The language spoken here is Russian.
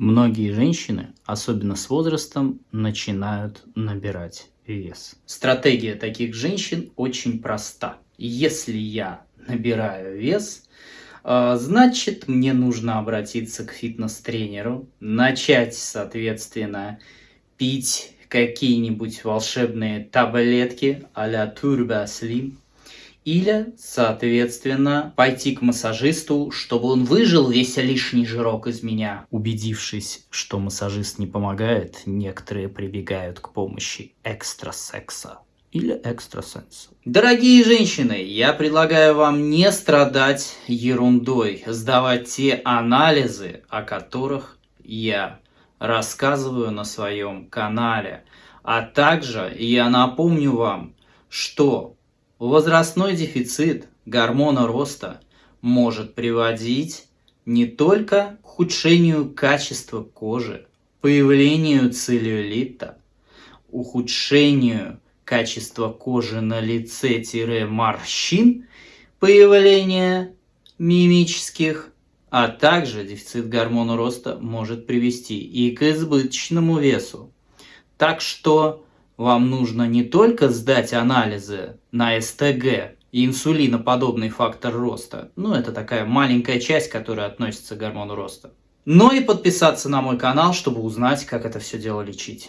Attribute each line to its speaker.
Speaker 1: Многие женщины, особенно с возрастом, начинают набирать вес. Стратегия таких женщин очень проста. Если я набираю вес, э, значит мне нужно обратиться к фитнес-тренеру, начать, соответственно, пить какие-нибудь волшебные таблетки а-ля Turbo Slim, или, соответственно, пойти к массажисту, чтобы он выжил весь лишний жирок из меня. Убедившись, что массажист не помогает, некоторые прибегают к помощи экстрасекса или экстрасенса. Дорогие женщины, я предлагаю вам не страдать ерундой, сдавать те анализы, о которых я рассказываю на своем канале. А также я напомню вам, что Возрастной дефицит гормона роста может приводить не только к ухудшению качества кожи, появлению целлюлита, ухудшению качества кожи на лице-морщин, появление мимических, а также дефицит гормона роста может привести и к избыточному весу. Так что вам нужно не только сдать анализы на СТГ и инсулиноподобный фактор роста, ну это такая маленькая часть, которая относится к гормону роста, но и подписаться на мой канал, чтобы узнать, как это все дело лечить.